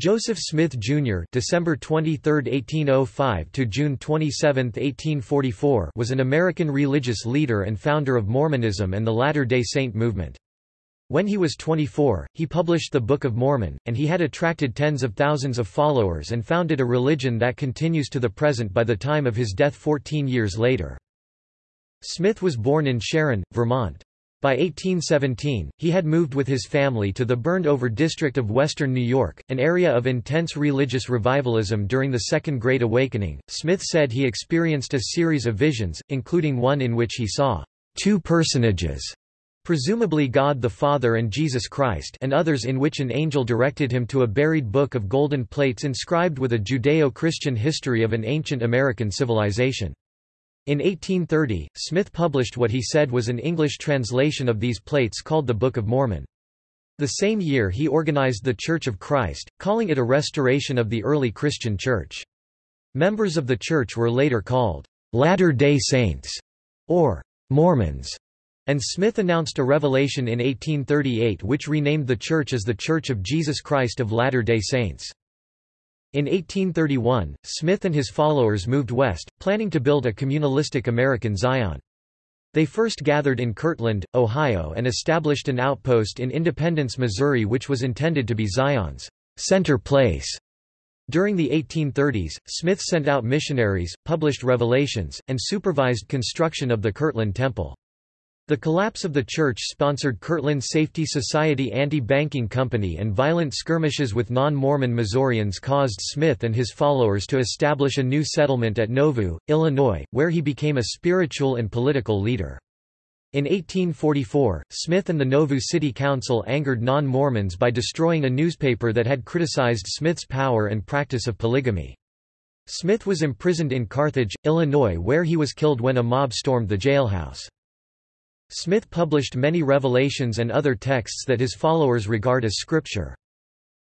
Joseph Smith Jr. (December 23, 1805 to June 27, 1844) was an American religious leader and founder of Mormonism and the Latter-day Saint movement. When he was 24, he published the Book of Mormon, and he had attracted tens of thousands of followers and founded a religion that continues to the present by the time of his death 14 years later. Smith was born in Sharon, Vermont. By 1817, he had moved with his family to the burned-over district of western New York, an area of intense religious revivalism during the Second Great Awakening. Smith said he experienced a series of visions, including one in which he saw two personages, presumably God the Father and Jesus Christ and others in which an angel directed him to a buried book of golden plates inscribed with a Judeo-Christian history of an ancient American civilization. In 1830, Smith published what he said was an English translation of these plates called the Book of Mormon. The same year he organized the Church of Christ, calling it a restoration of the early Christian Church. Members of the church were later called Latter-day Saints or Mormons, and Smith announced a revelation in 1838 which renamed the church as the Church of Jesus Christ of Latter-day Saints. In 1831, Smith and his followers moved west, planning to build a communalistic American Zion. They first gathered in Kirtland, Ohio and established an outpost in Independence, Missouri which was intended to be Zion's center place. During the 1830s, Smith sent out missionaries, published revelations, and supervised construction of the Kirtland Temple. The collapse of the church-sponsored Kirtland Safety Society anti-banking company and violent skirmishes with non-Mormon Missourians caused Smith and his followers to establish a new settlement at Nauvoo, Illinois, where he became a spiritual and political leader. In 1844, Smith and the Nauvoo City Council angered non-Mormons by destroying a newspaper that had criticized Smith's power and practice of polygamy. Smith was imprisoned in Carthage, Illinois where he was killed when a mob stormed the jailhouse. Smith published many revelations and other texts that his followers regard as scripture.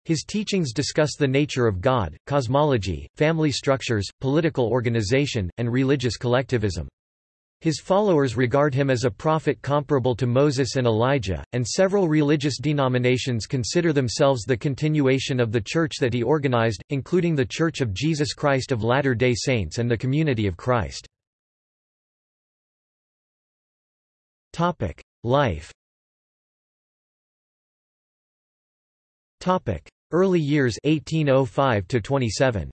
His teachings discuss the nature of God, cosmology, family structures, political organization, and religious collectivism. His followers regard him as a prophet comparable to Moses and Elijah, and several religious denominations consider themselves the continuation of the church that he organized, including the Church of Jesus Christ of Latter-day Saints and the Community of Christ. Topic: Life. Topic: Early years 1805 to 27.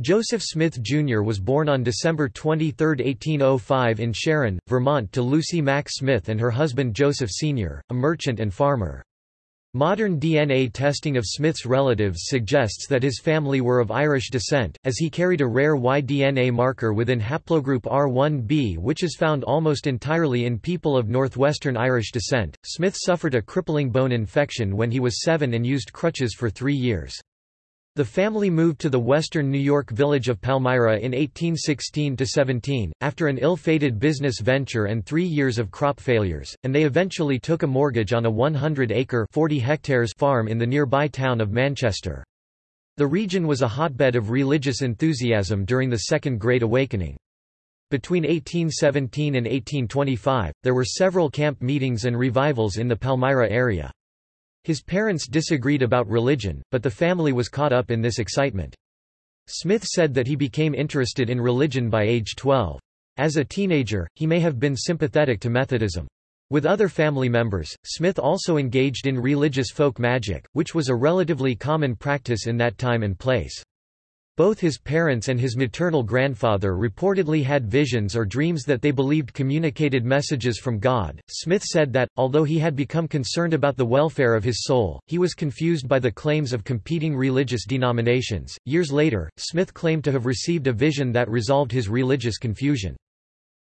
Joseph Smith Jr. was born on December 23, 1805 in Sharon, Vermont to Lucy Mack Smith and her husband Joseph Sr., a merchant and farmer. Modern DNA testing of Smith's relatives suggests that his family were of Irish descent, as he carried a rare Y-DNA marker within haplogroup R1b which is found almost entirely in people of northwestern Irish descent. Smith suffered a crippling bone infection when he was seven and used crutches for three years. The family moved to the western New York village of Palmyra in 1816–17, after an ill-fated business venture and three years of crop failures, and they eventually took a mortgage on a 100-acre farm in the nearby town of Manchester. The region was a hotbed of religious enthusiasm during the Second Great Awakening. Between 1817 and 1825, there were several camp meetings and revivals in the Palmyra area. His parents disagreed about religion, but the family was caught up in this excitement. Smith said that he became interested in religion by age 12. As a teenager, he may have been sympathetic to Methodism. With other family members, Smith also engaged in religious folk magic, which was a relatively common practice in that time and place. Both his parents and his maternal grandfather reportedly had visions or dreams that they believed communicated messages from God. Smith said that, although he had become concerned about the welfare of his soul, he was confused by the claims of competing religious denominations. Years later, Smith claimed to have received a vision that resolved his religious confusion.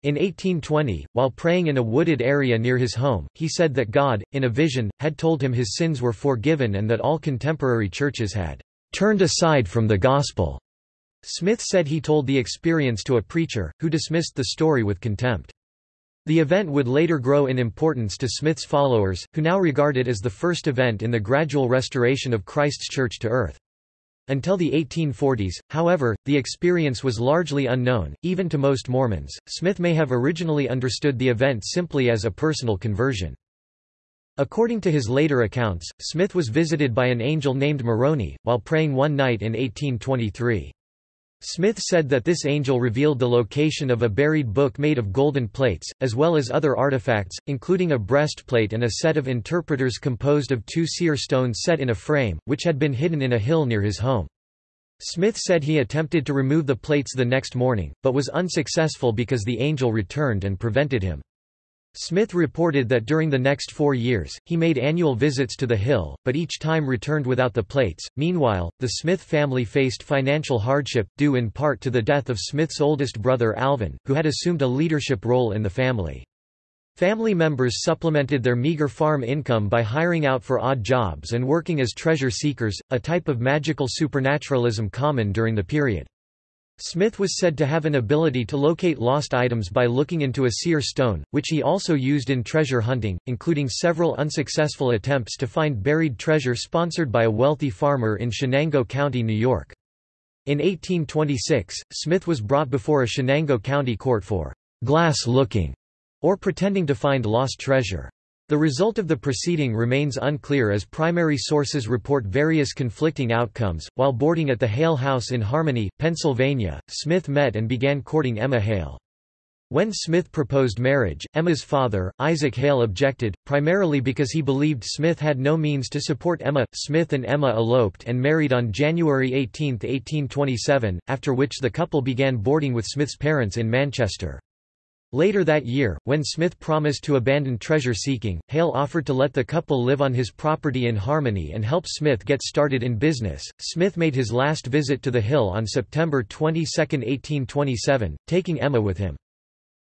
In 1820, while praying in a wooded area near his home, he said that God, in a vision, had told him his sins were forgiven and that all contemporary churches had turned aside from the gospel. Smith said he told the experience to a preacher, who dismissed the story with contempt. The event would later grow in importance to Smith's followers, who now regard it as the first event in the gradual restoration of Christ's church to earth. Until the 1840s, however, the experience was largely unknown, even to most Mormons. Smith may have originally understood the event simply as a personal conversion. According to his later accounts, Smith was visited by an angel named Moroni, while praying one night in 1823. Smith said that this angel revealed the location of a buried book made of golden plates, as well as other artifacts, including a breastplate and a set of interpreters composed of two seer stones set in a frame, which had been hidden in a hill near his home. Smith said he attempted to remove the plates the next morning, but was unsuccessful because the angel returned and prevented him. Smith reported that during the next four years, he made annual visits to the Hill, but each time returned without the plates. Meanwhile, the Smith family faced financial hardship, due in part to the death of Smith's oldest brother Alvin, who had assumed a leadership role in the family. Family members supplemented their meager farm income by hiring out for odd jobs and working as treasure seekers, a type of magical supernaturalism common during the period. Smith was said to have an ability to locate lost items by looking into a seer stone, which he also used in treasure hunting, including several unsuccessful attempts to find buried treasure sponsored by a wealthy farmer in Chenango County, New York. In 1826, Smith was brought before a Chenango County court for glass looking, or pretending to find lost treasure. The result of the proceeding remains unclear as primary sources report various conflicting outcomes. While boarding at the Hale House in Harmony, Pennsylvania, Smith met and began courting Emma Hale. When Smith proposed marriage, Emma's father, Isaac Hale objected, primarily because he believed Smith had no means to support Emma. Smith and Emma eloped and married on January 18, 1827, after which the couple began boarding with Smith's parents in Manchester. Later that year, when Smith promised to abandon treasure-seeking, Hale offered to let the couple live on his property in Harmony and help Smith get started in business. Smith made his last visit to the Hill on September 22, 1827, taking Emma with him.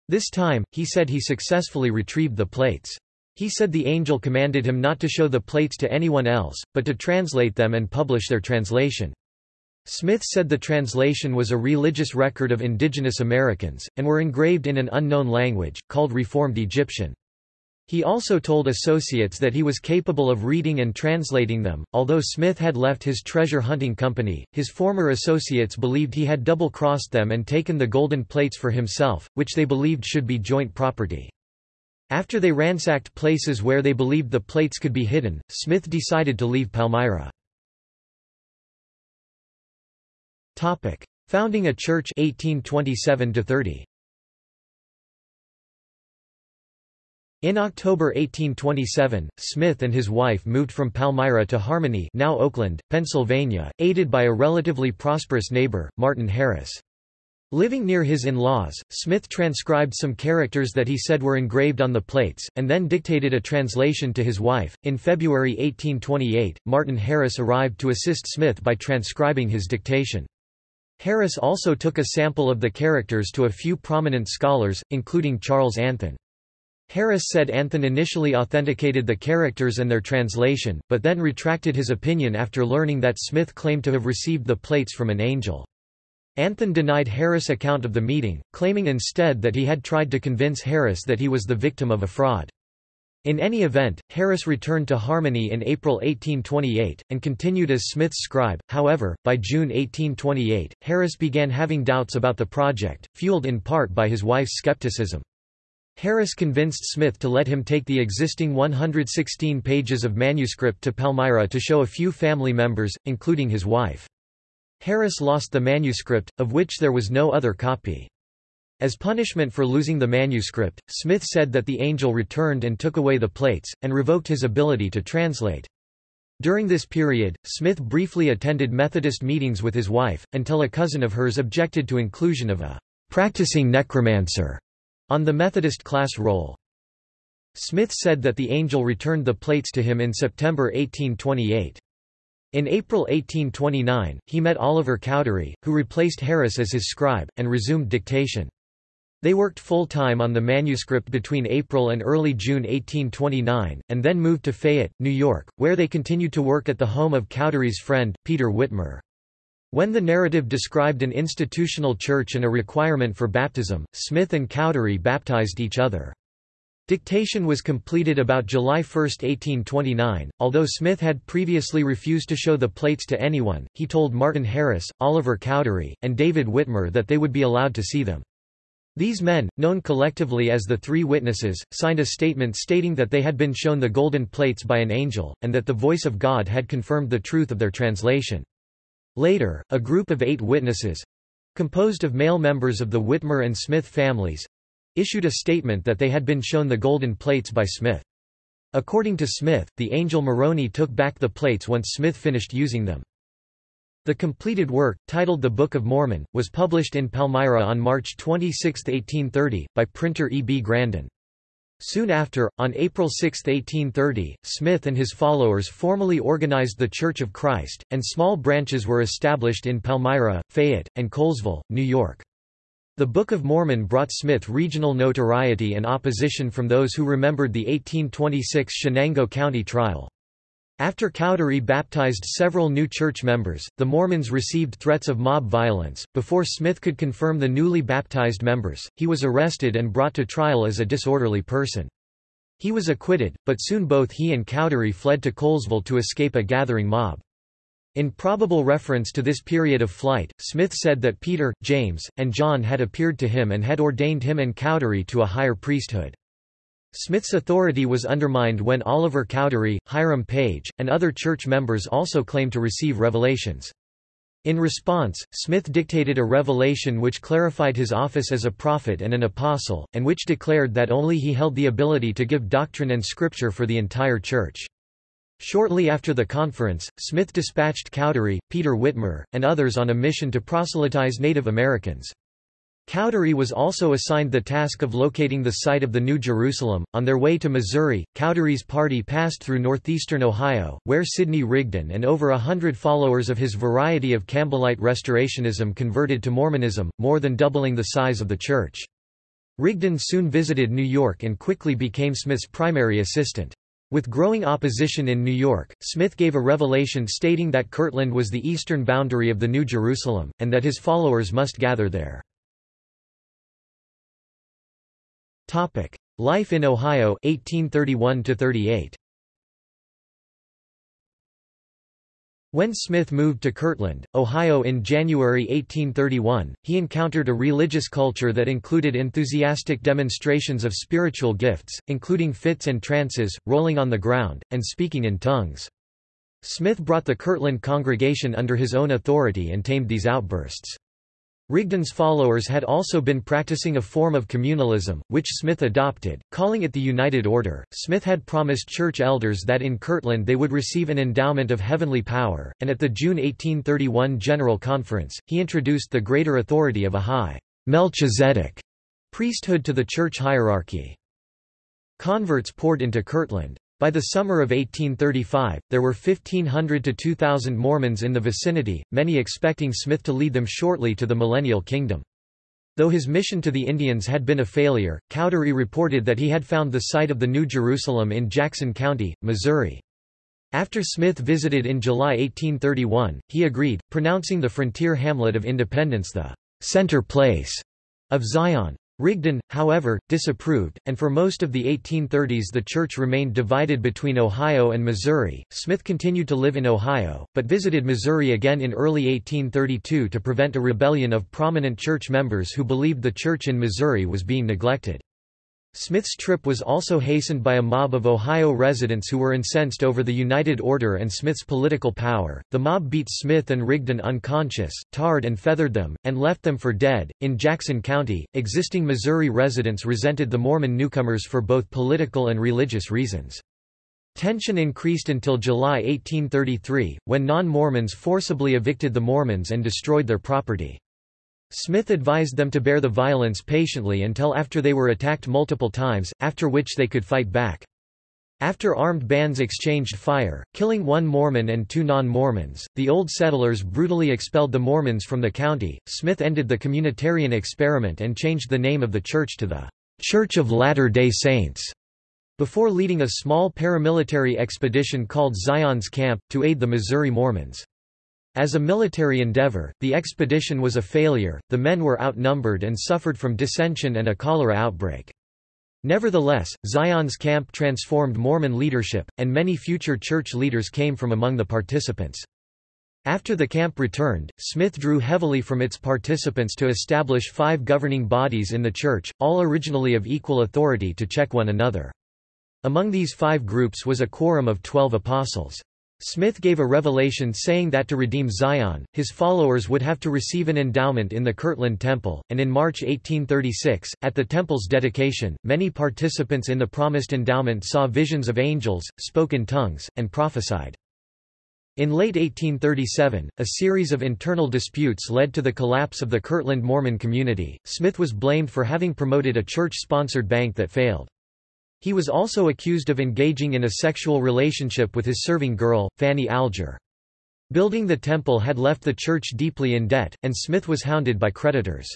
This time, he said he successfully retrieved the plates. He said the angel commanded him not to show the plates to anyone else, but to translate them and publish their translation. Smith said the translation was a religious record of indigenous Americans, and were engraved in an unknown language, called Reformed Egyptian. He also told associates that he was capable of reading and translating them. Although Smith had left his treasure hunting company, his former associates believed he had double crossed them and taken the golden plates for himself, which they believed should be joint property. After they ransacked places where they believed the plates could be hidden, Smith decided to leave Palmyra. Topic: Founding a church 1827 30. In October 1827, Smith and his wife moved from Palmyra to Harmony now Oakland, Pennsylvania, aided by a relatively prosperous neighbor, Martin Harris. Living near his in-laws, Smith transcribed some characters that he said were engraved on the plates, and then dictated a translation to his wife. In February 1828, Martin Harris arrived to assist Smith by transcribing his dictation. Harris also took a sample of the characters to a few prominent scholars, including Charles Anthon. Harris said Anthon initially authenticated the characters and their translation, but then retracted his opinion after learning that Smith claimed to have received the plates from an angel. Anthon denied Harris' account of the meeting, claiming instead that he had tried to convince Harris that he was the victim of a fraud. In any event, Harris returned to Harmony in April 1828, and continued as Smith's scribe. However, by June 1828, Harris began having doubts about the project, fueled in part by his wife's skepticism. Harris convinced Smith to let him take the existing 116 pages of manuscript to Palmyra to show a few family members, including his wife. Harris lost the manuscript, of which there was no other copy. As punishment for losing the manuscript, Smith said that the angel returned and took away the plates, and revoked his ability to translate. During this period, Smith briefly attended Methodist meetings with his wife, until a cousin of hers objected to inclusion of a practicing necromancer on the Methodist class roll. Smith said that the angel returned the plates to him in September 1828. In April 1829, he met Oliver Cowdery, who replaced Harris as his scribe, and resumed dictation. They worked full-time on the manuscript between April and early June 1829, and then moved to Fayette, New York, where they continued to work at the home of Cowdery's friend, Peter Whitmer. When the narrative described an institutional church and a requirement for baptism, Smith and Cowdery baptized each other. Dictation was completed about July 1, 1829. Although Smith had previously refused to show the plates to anyone, he told Martin Harris, Oliver Cowdery, and David Whitmer that they would be allowed to see them. These men, known collectively as the Three Witnesses, signed a statement stating that they had been shown the golden plates by an angel, and that the voice of God had confirmed the truth of their translation. Later, a group of eight witnesses—composed of male members of the Whitmer and Smith families—issued a statement that they had been shown the golden plates by Smith. According to Smith, the angel Moroni took back the plates once Smith finished using them. The completed work, titled The Book of Mormon, was published in Palmyra on March 26, 1830, by printer E. B. Grandin. Soon after, on April 6, 1830, Smith and his followers formally organized the Church of Christ, and small branches were established in Palmyra, Fayette, and Colesville, New York. The Book of Mormon brought Smith regional notoriety and opposition from those who remembered the 1826 Chenango County trial. After Cowdery baptized several new church members, the Mormons received threats of mob violence. Before Smith could confirm the newly baptized members, he was arrested and brought to trial as a disorderly person. He was acquitted, but soon both he and Cowdery fled to Colesville to escape a gathering mob. In probable reference to this period of flight, Smith said that Peter, James, and John had appeared to him and had ordained him and Cowdery to a higher priesthood. Smith's authority was undermined when Oliver Cowdery, Hiram Page, and other church members also claimed to receive revelations. In response, Smith dictated a revelation which clarified his office as a prophet and an apostle, and which declared that only he held the ability to give doctrine and scripture for the entire church. Shortly after the conference, Smith dispatched Cowdery, Peter Whitmer, and others on a mission to proselytize Native Americans. Cowdery was also assigned the task of locating the site of the New Jerusalem. On their way to Missouri, Cowdery's party passed through northeastern Ohio, where Sidney Rigdon and over a hundred followers of his variety of Campbellite Restorationism converted to Mormonism, more than doubling the size of the church. Rigdon soon visited New York and quickly became Smith's primary assistant. With growing opposition in New York, Smith gave a revelation stating that Kirtland was the eastern boundary of the New Jerusalem, and that his followers must gather there. Topic: Life in Ohio 1831 to 38. When Smith moved to Kirtland, Ohio in January 1831, he encountered a religious culture that included enthusiastic demonstrations of spiritual gifts, including fits and trances, rolling on the ground, and speaking in tongues. Smith brought the Kirtland congregation under his own authority and tamed these outbursts. Rigdon's followers had also been practicing a form of communalism, which Smith adopted, calling it the United Order. Smith had promised church elders that in Kirtland they would receive an endowment of heavenly power, and at the June 1831 General Conference, he introduced the greater authority of a high Melchizedek priesthood to the church hierarchy. Converts poured into Kirtland. By the summer of 1835, there were 1,500 to 2,000 Mormons in the vicinity, many expecting Smith to lead them shortly to the Millennial Kingdom. Though his mission to the Indians had been a failure, Cowdery reported that he had found the site of the New Jerusalem in Jackson County, Missouri. After Smith visited in July 1831, he agreed, pronouncing the frontier hamlet of Independence the center place of Zion. Rigdon, however, disapproved, and for most of the 1830s the church remained divided between Ohio and Missouri. Smith continued to live in Ohio, but visited Missouri again in early 1832 to prevent a rebellion of prominent church members who believed the church in Missouri was being neglected. Smith's trip was also hastened by a mob of Ohio residents who were incensed over the United Order and Smith's political power. The mob beat Smith and Rigdon unconscious, tarred and feathered them, and left them for dead. In Jackson County, existing Missouri residents resented the Mormon newcomers for both political and religious reasons. Tension increased until July 1833, when non-Mormons forcibly evicted the Mormons and destroyed their property. Smith advised them to bear the violence patiently until after they were attacked multiple times, after which they could fight back. After armed bands exchanged fire, killing one Mormon and two non-Mormons, the Old Settlers brutally expelled the Mormons from the county. Smith ended the communitarian experiment and changed the name of the church to the Church of Latter-day Saints, before leading a small paramilitary expedition called Zion's Camp, to aid the Missouri Mormons. As a military endeavor, the expedition was a failure, the men were outnumbered and suffered from dissension and a cholera outbreak. Nevertheless, Zion's camp transformed Mormon leadership, and many future church leaders came from among the participants. After the camp returned, Smith drew heavily from its participants to establish five governing bodies in the Church, all originally of equal authority to check one another. Among these five groups was a quorum of twelve apostles. Smith gave a revelation saying that to redeem Zion, his followers would have to receive an endowment in the Kirtland Temple, and in March 1836, at the temple's dedication, many participants in the promised endowment saw visions of angels, spoke in tongues, and prophesied. In late 1837, a series of internal disputes led to the collapse of the Kirtland Mormon community. Smith was blamed for having promoted a church-sponsored bank that failed. He was also accused of engaging in a sexual relationship with his serving girl, Fanny Alger. Building the temple had left the church deeply in debt, and Smith was hounded by creditors.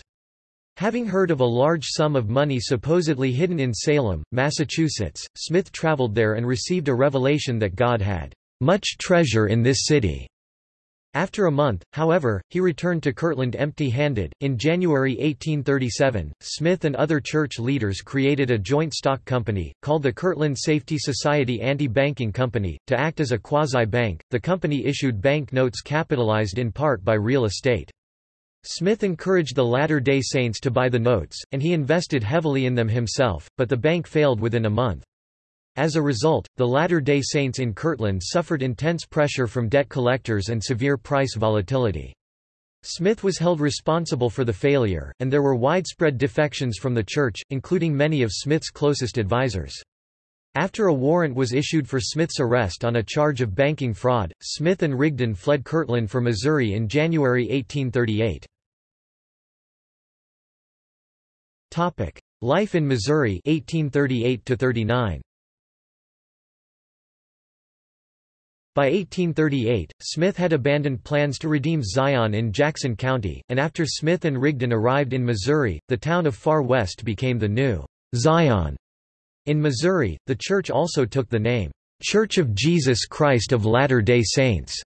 Having heard of a large sum of money supposedly hidden in Salem, Massachusetts, Smith traveled there and received a revelation that God had much treasure in this city. After a month, however, he returned to Kirtland empty-handed. In January 1837, Smith and other church leaders created a joint stock company, called the Kirtland Safety Society Anti-Banking Company, to act as a quasi-bank. The company issued bank notes capitalized in part by real estate. Smith encouraged the Latter-day Saints to buy the notes, and he invested heavily in them himself, but the bank failed within a month. As a result, the Latter-day Saints in Kirtland suffered intense pressure from debt collectors and severe price volatility. Smith was held responsible for the failure, and there were widespread defections from the church, including many of Smith's closest advisers. After a warrant was issued for Smith's arrest on a charge of banking fraud, Smith and Rigdon fled Kirtland for Missouri in January 1838. Life in Missouri 1838 -39. By 1838, Smith had abandoned plans to redeem Zion in Jackson County, and after Smith and Rigdon arrived in Missouri, the town of Far West became the new Zion. In Missouri, the church also took the name, Church of Jesus Christ of Latter-day Saints,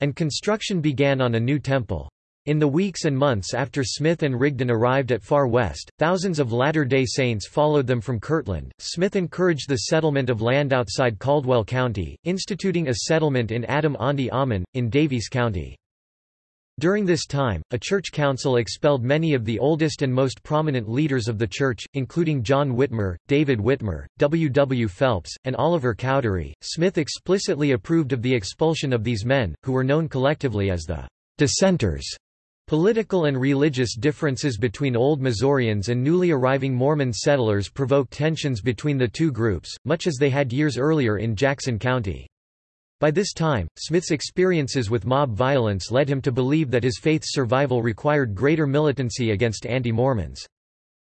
and construction began on a new temple. In the weeks and months after Smith and Rigdon arrived at Far West, thousands of Latter-day Saints followed them from Kirtland. Smith encouraged the settlement of land outside Caldwell County, instituting a settlement in Adam-ondi-Ahman, in Daviess County. During this time, a church council expelled many of the oldest and most prominent leaders of the church, including John Whitmer, David Whitmer, W. W. Phelps, and Oliver Cowdery. Smith explicitly approved of the expulsion of these men, who were known collectively as the dissenters. Political and religious differences between Old Missourians and newly arriving Mormon settlers provoked tensions between the two groups, much as they had years earlier in Jackson County. By this time, Smith's experiences with mob violence led him to believe that his faith's survival required greater militancy against anti-Mormons.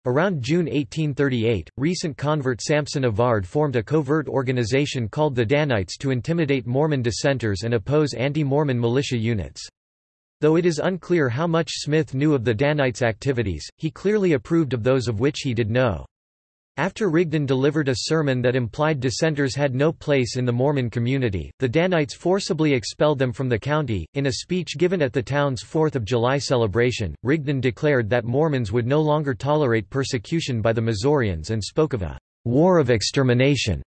Around June 1838, recent convert Sampson Avard formed a covert organization called the Danites to intimidate Mormon dissenters and oppose anti-Mormon militia units. Though it is unclear how much Smith knew of the Danites' activities, he clearly approved of those of which he did know. After Rigdon delivered a sermon that implied dissenters had no place in the Mormon community, the Danites forcibly expelled them from the county. In a speech given at the town's Fourth of July celebration, Rigdon declared that Mormons would no longer tolerate persecution by the Missourians and spoke of a war of extermination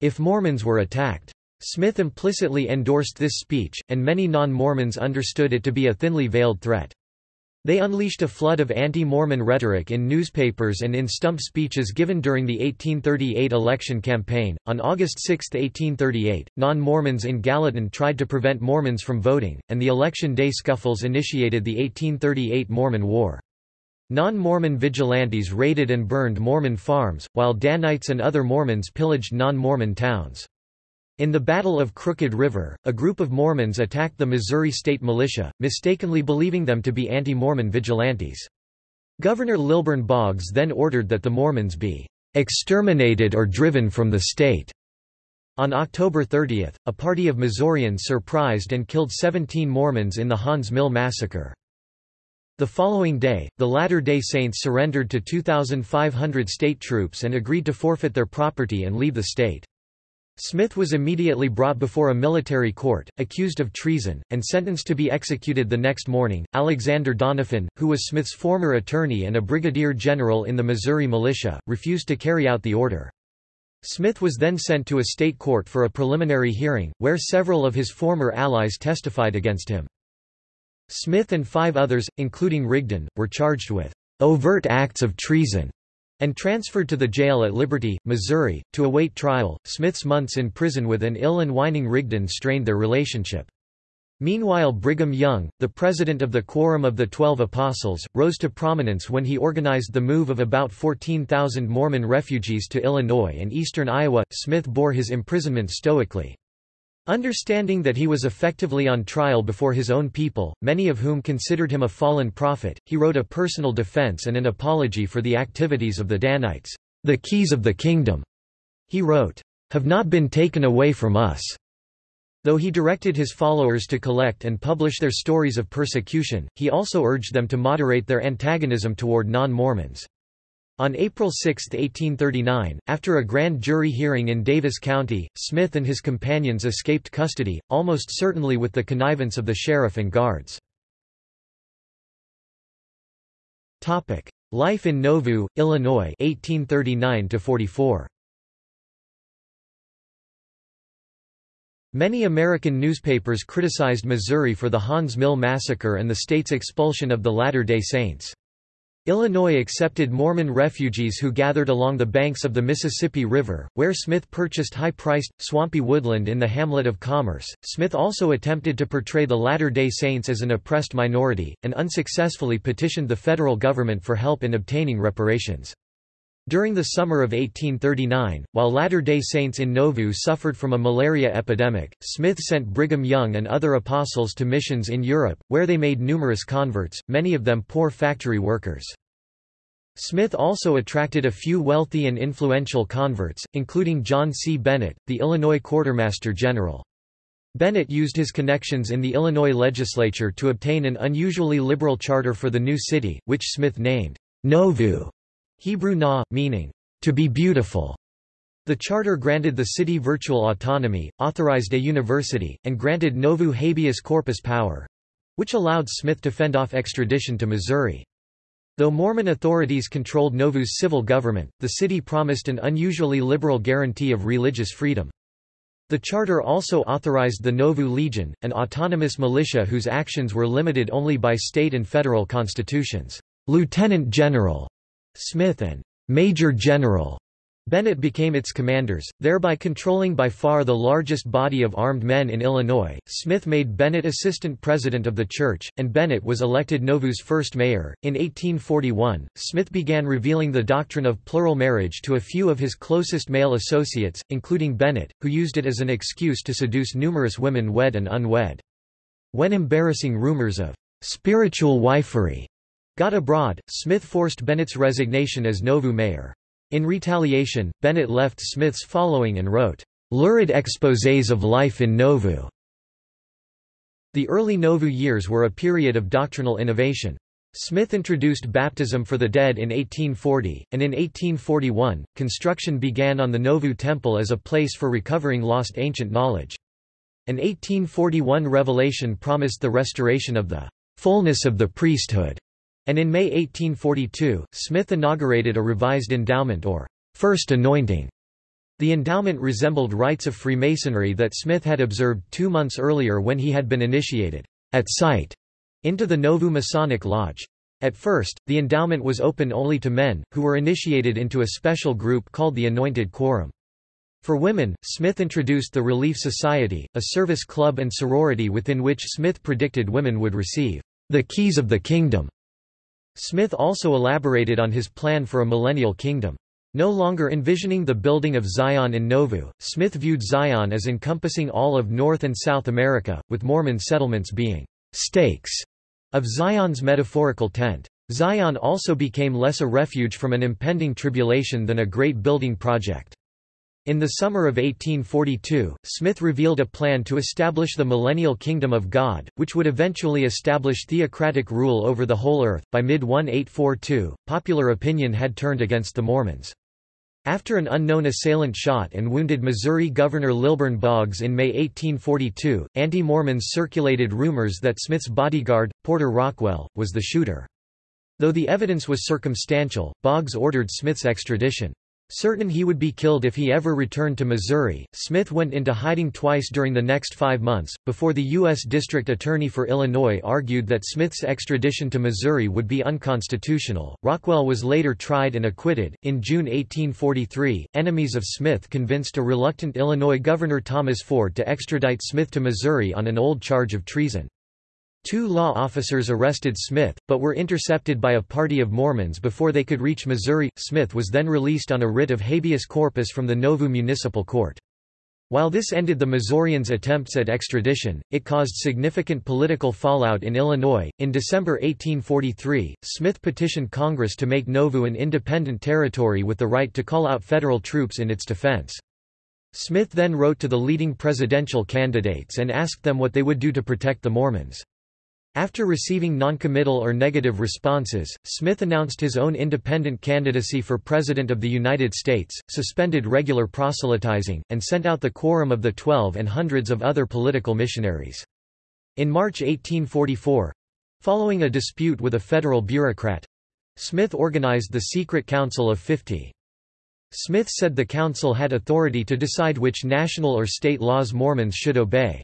if Mormons were attacked. Smith implicitly endorsed this speech, and many non-Mormons understood it to be a thinly veiled threat. They unleashed a flood of anti-Mormon rhetoric in newspapers and in stump speeches given during the 1838 election campaign. On August 6, 1838, non-Mormons in Gallatin tried to prevent Mormons from voting, and the election day scuffles initiated the 1838 Mormon War. Non-Mormon vigilantes raided and burned Mormon farms, while Danites and other Mormons pillaged non-Mormon towns. In the Battle of Crooked River, a group of Mormons attacked the Missouri State Militia, mistakenly believing them to be anti-Mormon vigilantes. Governor Lilburn Boggs then ordered that the Mormons be exterminated or driven from the state. On October 30, a party of Missourians surprised and killed 17 Mormons in the Haun's Mill massacre. The following day, the Latter-day Saints surrendered to 2,500 state troops and agreed to forfeit their property and leave the state. Smith was immediately brought before a military court, accused of treason, and sentenced to be executed the next morning. Alexander Doniphan, who was Smith's former attorney and a brigadier general in the Missouri militia, refused to carry out the order. Smith was then sent to a state court for a preliminary hearing, where several of his former allies testified against him. Smith and five others, including Rigdon, were charged with overt acts of treason and transferred to the jail at Liberty, Missouri, to await trial. Smith's months in prison with an ill and whining Rigdon strained their relationship. Meanwhile Brigham Young, the president of the Quorum of the Twelve Apostles, rose to prominence when he organized the move of about 14,000 Mormon refugees to Illinois and eastern Iowa. Smith bore his imprisonment stoically. Understanding that he was effectively on trial before his own people, many of whom considered him a fallen prophet, he wrote a personal defense and an apology for the activities of the Danites. The keys of the kingdom, he wrote, have not been taken away from us. Though he directed his followers to collect and publish their stories of persecution, he also urged them to moderate their antagonism toward non-Mormons. On April 6, 1839, after a grand jury hearing in Daviess County, Smith and his companions escaped custody, almost certainly with the connivance of the sheriff and guards. Life in Nauvoo, Illinois 1839 44. Many American newspapers criticized Missouri for the Haun's Mill massacre and the state's expulsion of the Latter-day Saints. Illinois accepted Mormon refugees who gathered along the banks of the Mississippi River, where Smith purchased high-priced, swampy woodland in the hamlet of Commerce. Smith also attempted to portray the Latter-day Saints as an oppressed minority, and unsuccessfully petitioned the federal government for help in obtaining reparations. During the summer of 1839, while Latter-day Saints in Nauvoo suffered from a malaria epidemic, Smith sent Brigham Young and other apostles to missions in Europe, where they made numerous converts, many of them poor factory workers. Smith also attracted a few wealthy and influential converts, including John C. Bennett, the Illinois Quartermaster General. Bennett used his connections in the Illinois legislature to obtain an unusually liberal charter for the new city, which Smith named Nauvoo, Hebrew na, meaning, to be beautiful. The charter granted the city virtual autonomy, authorized a university, and granted Nauvoo habeas corpus power—which allowed Smith to fend off extradition to Missouri. Though Mormon authorities controlled Nauvoo's civil government, the city promised an unusually liberal guarantee of religious freedom. The charter also authorized the Nauvoo Legion, an autonomous militia whose actions were limited only by state and federal constitutions. Lieutenant General Smith and Major General Bennett became its commanders, thereby controlling by far the largest body of armed men in Illinois. Smith made Bennett assistant president of the church, and Bennett was elected Nauvoo's first mayor. In 1841, Smith began revealing the doctrine of plural marriage to a few of his closest male associates, including Bennett, who used it as an excuse to seduce numerous women wed and unwed. When embarrassing rumors of spiritual wifery got abroad, Smith forced Bennett's resignation as Nauvoo mayor. In retaliation, Bennett left Smith's following and wrote, "...lurid exposés of life in Nauvoo." The early Nauvoo years were a period of doctrinal innovation. Smith introduced baptism for the dead in 1840, and in 1841, construction began on the Nauvoo Temple as a place for recovering lost ancient knowledge. An 1841 revelation promised the restoration of the fullness of the priesthood and in May 1842, Smith inaugurated a revised endowment or first anointing. The endowment resembled rites of Freemasonry that Smith had observed two months earlier when he had been initiated, at sight, into the Nauvoo Masonic Lodge. At first, the endowment was open only to men, who were initiated into a special group called the Anointed Quorum. For women, Smith introduced the Relief Society, a service club and sorority within which Smith predicted women would receive the keys of the kingdom Smith also elaborated on his plan for a millennial kingdom. No longer envisioning the building of Zion in Nauvoo, Smith viewed Zion as encompassing all of North and South America, with Mormon settlements being stakes of Zion's metaphorical tent. Zion also became less a refuge from an impending tribulation than a great building project. In the summer of 1842, Smith revealed a plan to establish the millennial kingdom of God, which would eventually establish theocratic rule over the whole earth. By mid 1842, popular opinion had turned against the Mormons. After an unknown assailant shot and wounded Missouri Governor Lilburn Boggs in May 1842, anti-Mormons circulated rumors that Smith's bodyguard, Porter Rockwell, was the shooter. Though the evidence was circumstantial, Boggs ordered Smith's extradition. Certain he would be killed if he ever returned to Missouri, Smith went into hiding twice during the next five months, before the U.S. District Attorney for Illinois argued that Smith's extradition to Missouri would be unconstitutional. Rockwell was later tried and acquitted. In June 1843, enemies of Smith convinced a reluctant Illinois Governor Thomas Ford to extradite Smith to Missouri on an old charge of treason. Two law officers arrested Smith, but were intercepted by a party of Mormons before they could reach Missouri. Smith was then released on a writ of habeas corpus from the Nauvoo Municipal Court. While this ended the Missourians' attempts at extradition, it caused significant political fallout in Illinois. In December 1843, Smith petitioned Congress to make Nauvoo an independent territory with the right to call out federal troops in its defense. Smith then wrote to the leading presidential candidates and asked them what they would do to protect the Mormons. After receiving noncommittal or negative responses, Smith announced his own independent candidacy for President of the United States, suspended regular proselytizing, and sent out the Quorum of the Twelve and hundreds of other political missionaries. In March 1844—following a dispute with a federal bureaucrat—Smith organized the Secret Council of Fifty. Smith said the council had authority to decide which national or state laws Mormons should obey.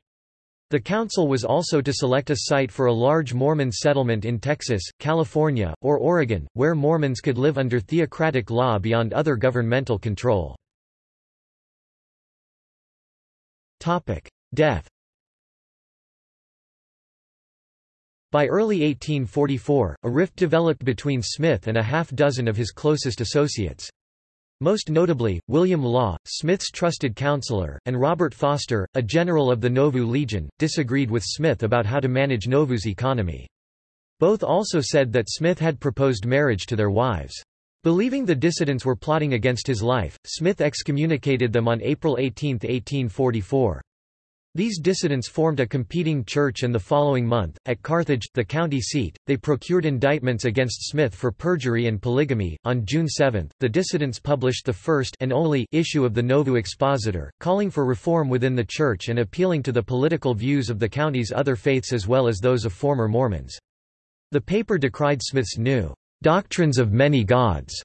The council was also to select a site for a large Mormon settlement in Texas, California, or Oregon, where Mormons could live under theocratic law beyond other governmental control. Death By early 1844, a rift developed between Smith and a half dozen of his closest associates. Most notably, William Law, Smith's trusted counselor, and Robert Foster, a general of the Nauvoo Legion, disagreed with Smith about how to manage Nauvoo's economy. Both also said that Smith had proposed marriage to their wives. Believing the dissidents were plotting against his life, Smith excommunicated them on April 18, 1844. These dissidents formed a competing church and the following month, at Carthage, the county seat, they procured indictments against Smith for perjury and polygamy. On June 7, the dissidents published the first and only issue of the Nauvoo Expositor, calling for reform within the church and appealing to the political views of the county's other faiths as well as those of former Mormons. The paper decried Smith's new doctrines of many gods,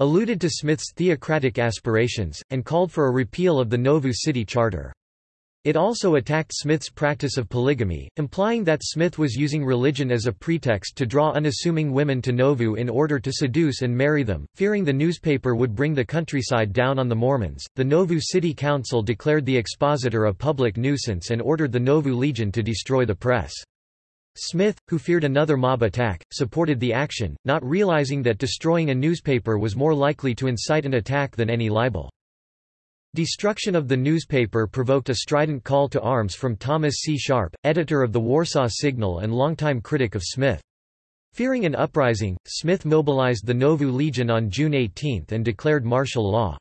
alluded to Smith's theocratic aspirations, and called for a repeal of the Nauvoo City Charter. It also attacked Smith's practice of polygamy, implying that Smith was using religion as a pretext to draw unassuming women to Nauvoo in order to seduce and marry them. Fearing the newspaper would bring the countryside down on the Mormons, the Nauvoo City Council declared the expositor a public nuisance and ordered the Nauvoo Legion to destroy the press. Smith, who feared another mob attack, supported the action, not realizing that destroying a newspaper was more likely to incite an attack than any libel. Destruction of the newspaper provoked a strident call to arms from Thomas C. Sharp, editor of the Warsaw Signal and longtime critic of Smith. Fearing an uprising, Smith mobilized the Nauvoo Legion on June 18 and declared martial law.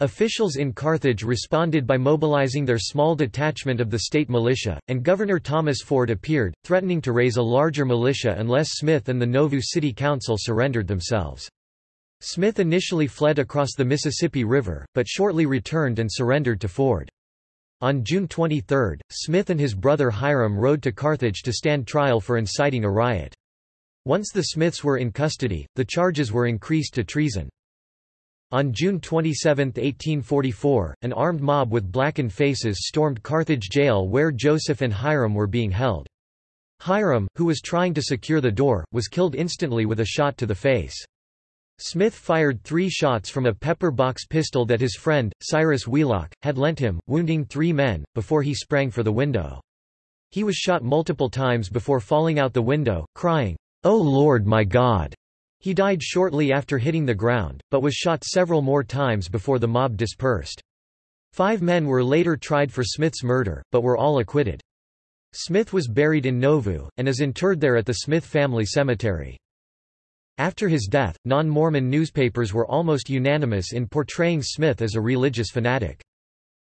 Officials in Carthage responded by mobilizing their small detachment of the state militia, and Governor Thomas Ford appeared, threatening to raise a larger militia unless Smith and the Nauvoo City Council surrendered themselves. Smith initially fled across the Mississippi River, but shortly returned and surrendered to Ford. On June 23, Smith and his brother Hyrum rode to Carthage to stand trial for inciting a riot. Once the Smiths were in custody, the charges were increased to treason. On June 27, 1844, an armed mob with blackened faces stormed Carthage jail where Joseph and Hyrum were being held. Hyrum, who was trying to secure the door, was killed instantly with a shot to the face. Smith fired three shots from a pepper box pistol that his friend, Cyrus Wheelock, had lent him, wounding three men, before he sprang for the window. He was shot multiple times before falling out the window, crying, Oh Lord my God!' He died shortly after hitting the ground, but was shot several more times before the mob dispersed. Five men were later tried for Smith's murder, but were all acquitted. Smith was buried in Nauvoo, and is interred there at the Smith family cemetery. After his death, non-Mormon newspapers were almost unanimous in portraying Smith as a religious fanatic.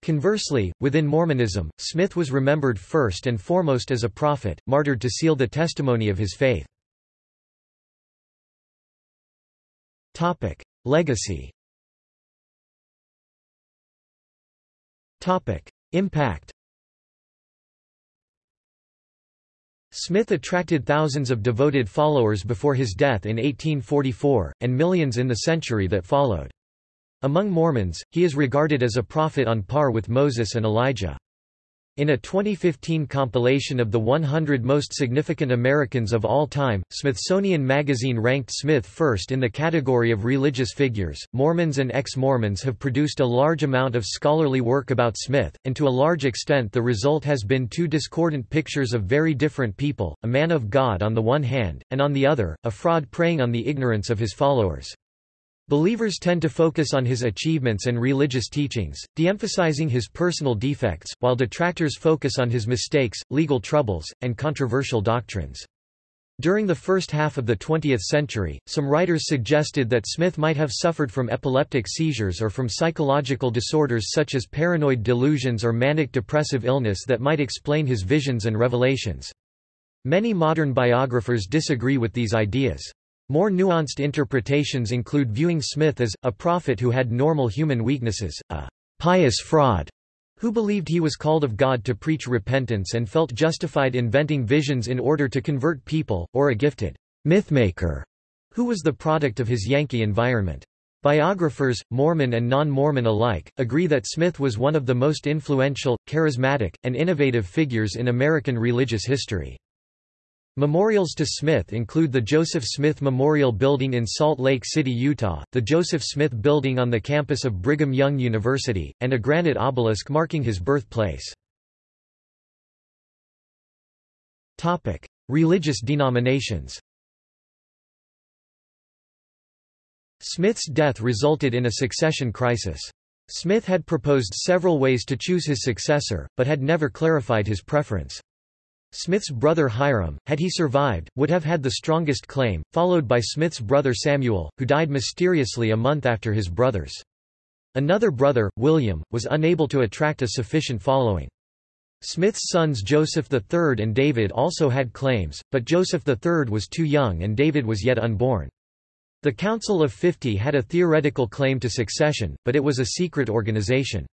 Conversely, within Mormonism, Smith was remembered first and foremost as a prophet, martyred to seal the testimony of his faith. Legacy Impact Smith attracted thousands of devoted followers before his death in 1844, and millions in the century that followed. Among Mormons, he is regarded as a prophet on par with Moses and Elijah. In a 2015 compilation of the 100 most significant Americans of all time, Smithsonian Magazine ranked Smith first in the category of religious figures. Mormons and ex Mormons have produced a large amount of scholarly work about Smith, and to a large extent the result has been two discordant pictures of very different people a man of God on the one hand, and on the other, a fraud preying on the ignorance of his followers. Believers tend to focus on his achievements and religious teachings, de-emphasizing his personal defects, while detractors focus on his mistakes, legal troubles, and controversial doctrines. During the first half of the 20th century, some writers suggested that Smith might have suffered from epileptic seizures or from psychological disorders such as paranoid delusions or manic depressive illness that might explain his visions and revelations. Many modern biographers disagree with these ideas. More nuanced interpretations include viewing Smith as, a prophet who had normal human weaknesses, a pious fraud who believed he was called of God to preach repentance and felt justified inventing visions in order to convert people, or a gifted mythmaker who was the product of his Yankee environment. Biographers, Mormon and non-Mormon alike, agree that Smith was one of the most influential, charismatic, and innovative figures in American religious history. Memorials to Smith include the Joseph Smith Memorial Building in Salt Lake City, Utah, the Joseph Smith Building on the campus of Brigham Young University, and a granite obelisk marking his birthplace. Religious denominations Smith's death resulted in a succession crisis. Smith had proposed several ways to choose his successor, but had never clarified his preference. Smith's brother Hyrum, had he survived, would have had the strongest claim, followed by Smith's brother Samuel, who died mysteriously a month after his brothers. Another brother, William, was unable to attract a sufficient following. Smith's sons Joseph III and David also had claims, but Joseph III was too young and David was yet unborn. The Council of Fifty had a theoretical claim to succession, but it was a secret organization.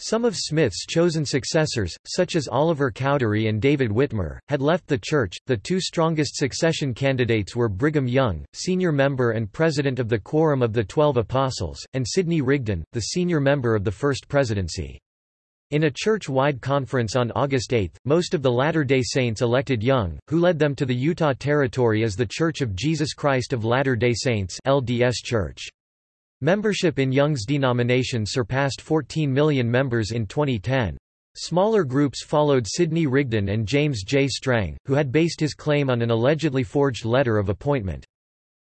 Some of Smith's chosen successors, such as Oliver Cowdery and David Whitmer, had left the church. The two strongest succession candidates were Brigham Young, senior member and president of the Quorum of the Twelve Apostles, and Sidney Rigdon, the senior member of the First Presidency. In a church-wide conference on August 8, most of the Latter-day Saints elected Young, who led them to the Utah Territory as the Church of Jesus Christ of Latter-day Saints LDS Church. Membership in Young's denomination surpassed 14 million members in 2010. Smaller groups followed Sidney Rigdon and James J. Strang, who had based his claim on an allegedly forged letter of appointment.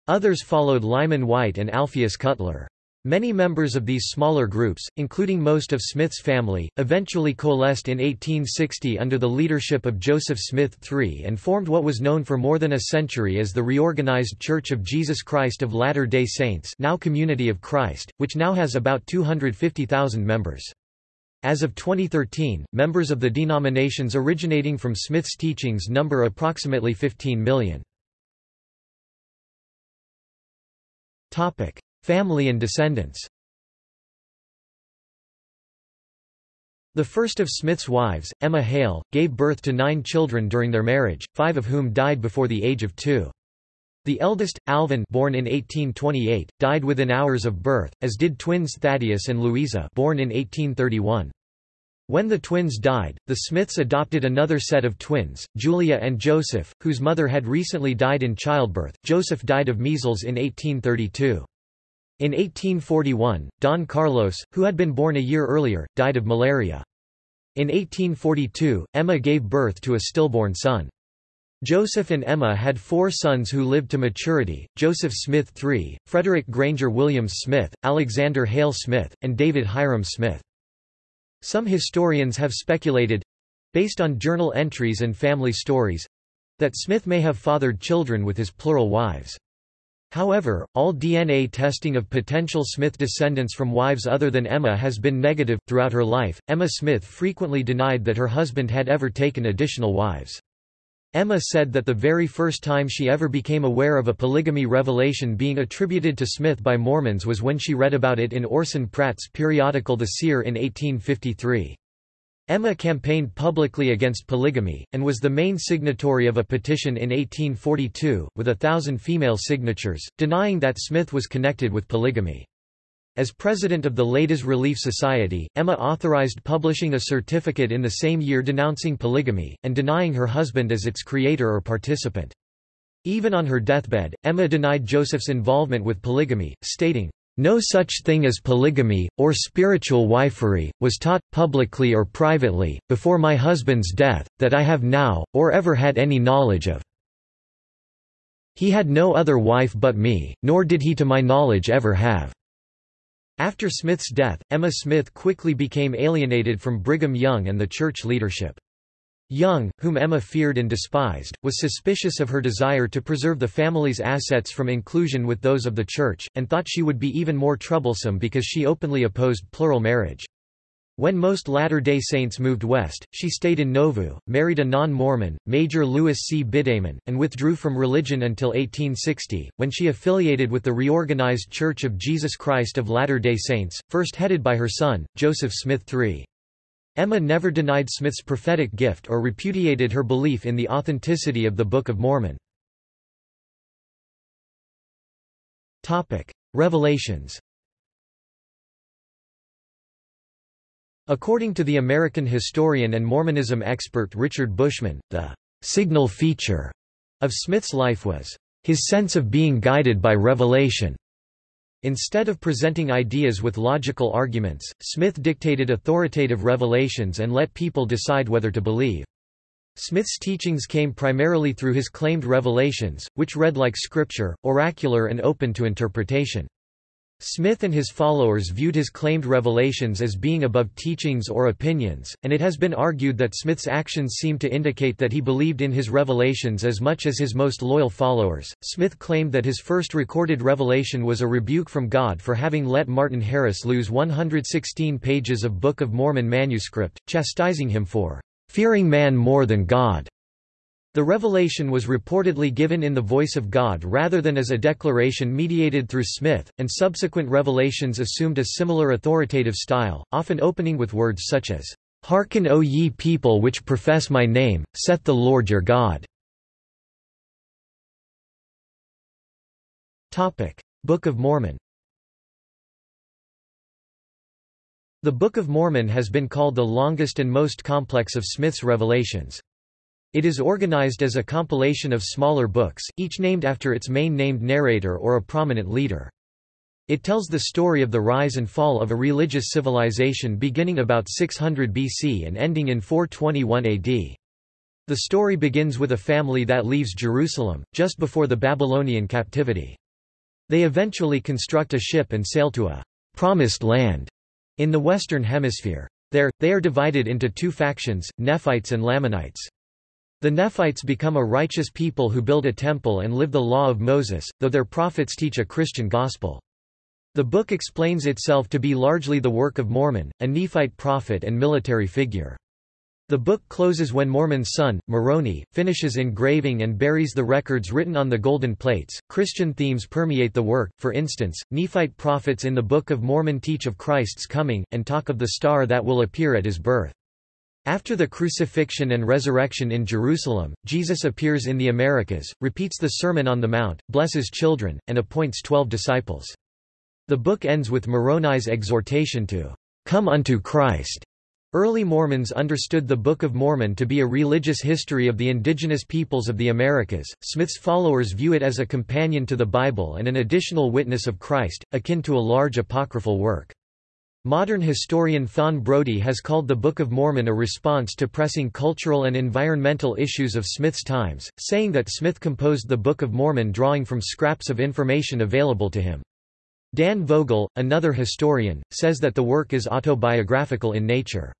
Others followed Lyman Wight and Alpheus Cutler. Many members of these smaller groups, including most of Smith's family, eventually coalesced in 1860 under the leadership of Joseph Smith III and formed what was known for more than a century as the Reorganized Church of Jesus Christ of Latter-day Saints now Community of Christ, which now has about 250,000 members. As of 2013, members of the denominations originating from Smith's teachings number approximately 15 million. Family and descendants The first of Smith's wives, Emma Hale, gave birth to nine children during their marriage, five of whom died before the age of two. The eldest, Alvin born in 1828, died within hours of birth, as did twins Thaddeus and Louisa born in 1831. When the twins died, the Smiths adopted another set of twins, Julia and Joseph, whose mother had recently died in childbirth. Joseph died of measles in 1832. In 1841, Don Carlos, who had been born a year earlier, died of malaria. In 1842, Emma gave birth to a stillborn son. Joseph and Emma had four sons who lived to maturity, Joseph Smith III, Frederick Granger Williams Smith, Alexander Hale Smith, and David Hyrum Smith. Some historians have speculated—based on journal entries and family stories—that Smith may have fathered children with his plural wives. However, all DNA testing of potential Smith descendants from wives other than Emma has been negative. Throughout her life, Emma Smith frequently denied that her husband had ever taken additional wives. Emma said that the very first time she ever became aware of a polygamy revelation being attributed to Smith by Mormons was when she read about it in Orson Pratt's periodical The Seer in 1853. Emma campaigned publicly against polygamy, and was the main signatory of a petition in 1842, with a thousand female signatures, denying that Smith was connected with polygamy. As president of the Ladies Relief Society, Emma authorized publishing a certificate in the same year denouncing polygamy, and denying her husband as its creator or participant. Even on her deathbed, Emma denied Joseph's involvement with polygamy, stating, no such thing as polygamy, or spiritual wifery, was taught, publicly or privately, before my husband's death, that I have now, or ever had any knowledge of. He had no other wife but me, nor did he to my knowledge ever have. After Smith's death, Emma Smith quickly became alienated from Brigham Young and the church leadership. Young, whom Emma feared and despised, was suspicious of her desire to preserve the family's assets from inclusion with those of the church, and thought she would be even more troublesome because she openly opposed plural marriage. When most Latter-day Saints moved west, she stayed in Nauvoo, married a non-Mormon, Major Louis C. Bidamon, and withdrew from religion until 1860, when she affiliated with the reorganized Church of Jesus Christ of Latter-day Saints, first headed by her son, Joseph Smith III. Emma never denied Smith's prophetic gift or repudiated her belief in the authenticity of the Book of Mormon. Revelations According to the American historian and Mormonism expert Richard Bushman, the signal feature of Smith's life was his sense of being guided by revelation. Instead of presenting ideas with logical arguments, Smith dictated authoritative revelations and let people decide whether to believe. Smith's teachings came primarily through his claimed revelations, which read like scripture, oracular and open to interpretation. Smith and his followers viewed his claimed revelations as being above teachings or opinions, and it has been argued that Smith's actions seem to indicate that he believed in his revelations as much as his most loyal followers. Smith claimed that his first recorded revelation was a rebuke from God for having let Martin Harris lose 116 pages of Book of Mormon manuscript, chastising him for fearing man more than God. The revelation was reportedly given in the voice of God rather than as a declaration mediated through Smith, and subsequent revelations assumed a similar authoritative style, often opening with words such as, Hearken O ye people which profess my name, saith the Lord your God. Book of Mormon The Book of Mormon has been called the longest and most complex of Smith's revelations. It is organized as a compilation of smaller books, each named after its main named narrator or a prominent leader. It tells the story of the rise and fall of a religious civilization beginning about 600 BC and ending in 421 AD. The story begins with a family that leaves Jerusalem, just before the Babylonian captivity. They eventually construct a ship and sail to a promised land in the Western Hemisphere. There, they are divided into two factions, Nephites and Lamanites. The Nephites become a righteous people who build a temple and live the law of Moses, though their prophets teach a Christian gospel. The book explains itself to be largely the work of Mormon, a Nephite prophet and military figure. The book closes when Mormon's son, Moroni, finishes engraving and buries the records written on the golden plates. Christian themes permeate the work, for instance, Nephite prophets in the Book of Mormon teach of Christ's coming, and talk of the star that will appear at his birth. After the crucifixion and resurrection in Jerusalem, Jesus appears in the Americas, repeats the Sermon on the Mount, blesses children, and appoints twelve disciples. The book ends with Moroni's exhortation to come unto Christ. Early Mormons understood the Book of Mormon to be a religious history of the indigenous peoples of the Americas. Smith's followers view it as a companion to the Bible and an additional witness of Christ, akin to a large apocryphal work. Modern historian Fawn Brodie has called the Book of Mormon a response to pressing cultural and environmental issues of Smith's times, saying that Smith composed the Book of Mormon drawing from scraps of information available to him. Dan Vogel, another historian, says that the work is autobiographical in nature.